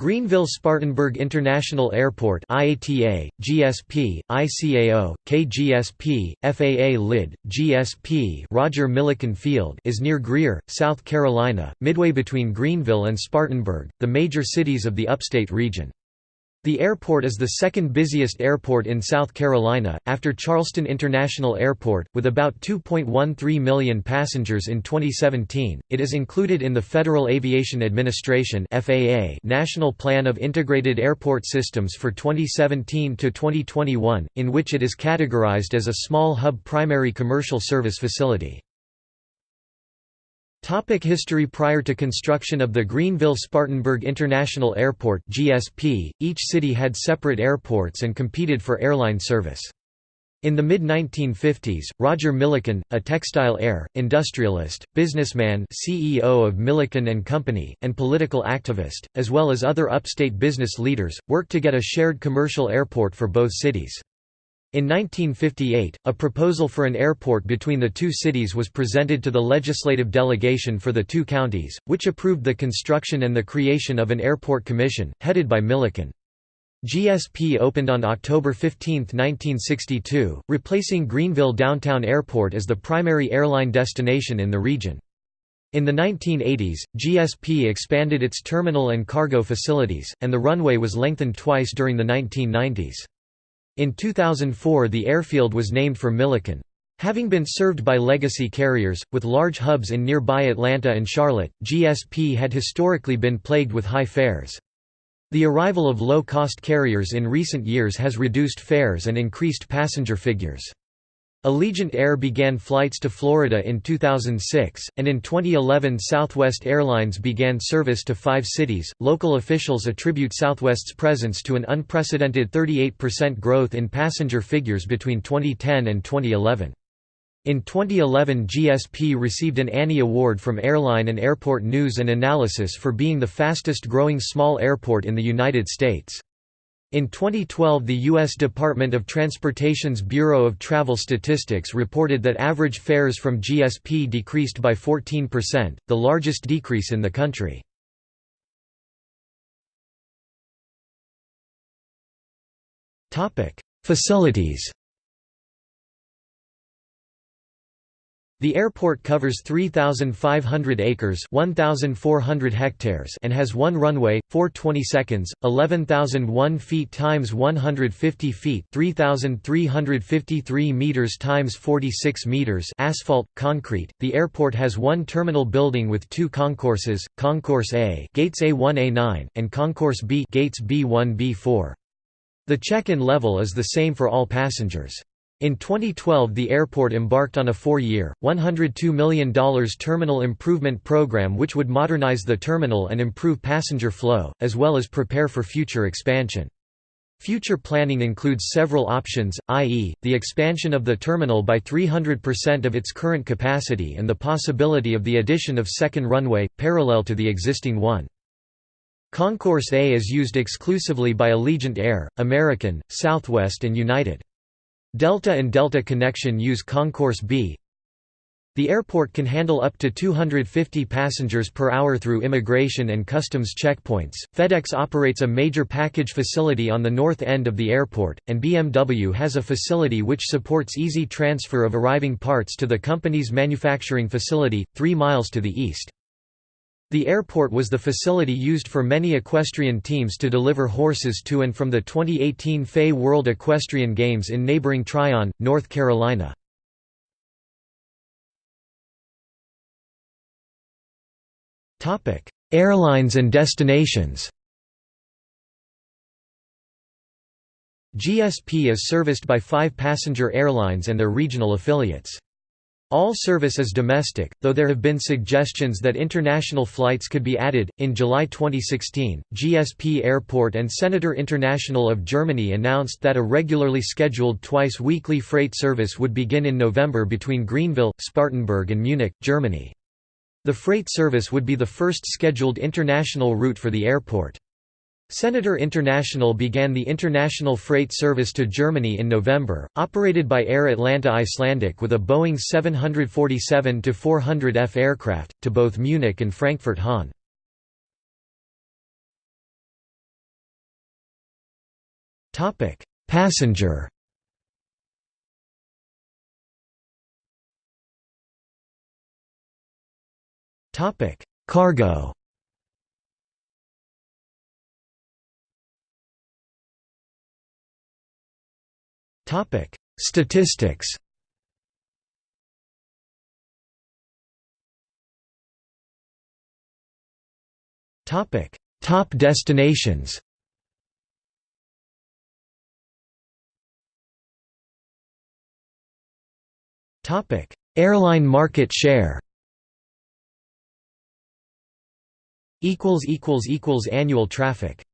Greenville-Spartanburg International Airport IATA, GSP, ICAO, KGSP, FAA LID, GSP Roger Milliken Field is near Greer, South Carolina, midway between Greenville and Spartanburg, the major cities of the upstate region. The airport is the second busiest airport in South Carolina, after Charleston International Airport, with about 2.13 million passengers in 2017. It is included in the Federal Aviation Administration (FAA) National Plan of Integrated Airport Systems for 2017 to 2021, in which it is categorized as a small hub primary commercial service facility. Topic history Prior to construction of the Greenville-Spartanburg International Airport GSP, each city had separate airports and competed for airline service. In the mid-1950s, Roger Milliken, a textile heir, industrialist, businessman CEO of Milliken & Company, and political activist, as well as other upstate business leaders, worked to get a shared commercial airport for both cities. In 1958, a proposal for an airport between the two cities was presented to the legislative delegation for the two counties, which approved the construction and the creation of an airport commission, headed by Milliken. GSP opened on October 15, 1962, replacing Greenville Downtown Airport as the primary airline destination in the region. In the 1980s, GSP expanded its terminal and cargo facilities, and the runway was lengthened twice during the 1990s. In 2004 the airfield was named for Milliken. Having been served by legacy carriers, with large hubs in nearby Atlanta and Charlotte, GSP had historically been plagued with high fares. The arrival of low-cost carriers in recent years has reduced fares and increased passenger figures. Allegiant Air began flights to Florida in 2006, and in 2011 Southwest Airlines began service to five cities. Local officials attribute Southwest's presence to an unprecedented 38% growth in passenger figures between 2010 and 2011. In 2011 GSP received an Annie Award from Airline and Airport News and Analysis for being the fastest growing small airport in the United States. In 2012 the U.S. Department of Transportation's Bureau of Travel Statistics reported that average fares from GSP decreased by 14%, the largest decrease in the country. Facilities The airport covers 3,500 acres 1,400 hectares and has one runway, 420 seconds, 11,001 feet times 150 feet 3,353 meters times 46 meters asphalt, concrete. The airport has one terminal building with two concourses, Concourse A gates A1-A9, and Concourse B gates B1-B4. The check-in level is the same for all passengers. In 2012 the airport embarked on a four-year, $102 million terminal improvement program which would modernize the terminal and improve passenger flow, as well as prepare for future expansion. Future planning includes several options, i.e., the expansion of the terminal by 300% of its current capacity and the possibility of the addition of second runway, parallel to the existing one. Concourse A is used exclusively by Allegiant Air, American, Southwest and United. Delta and Delta Connection use Concourse B. The airport can handle up to 250 passengers per hour through immigration and customs checkpoints. FedEx operates a major package facility on the north end of the airport, and BMW has a facility which supports easy transfer of arriving parts to the company's manufacturing facility, 3 miles to the east. The airport was the facility used for many equestrian teams to deliver horses to and from the 2018 FEI World Equestrian Games in neighboring Tryon, North Carolina. Airlines and destinations GSP is serviced by five passenger airlines and their regional affiliates. All service is domestic, though there have been suggestions that international flights could be added. In July 2016, GSP Airport and Senator International of Germany announced that a regularly scheduled twice weekly freight service would begin in November between Greenville, Spartanburg, and Munich, Germany. The freight service would be the first scheduled international route for the airport. Senator International began the international freight service to Germany in November, operated by Air Atlanta Icelandic with a Boeing 747-400F aircraft, to both Munich and Frankfurt-Hahn. Topic: Passenger. Cargo. Topic: Statistics. Topic: Top destinations. Topic: Airline market share. Equals equals equals annual traffic.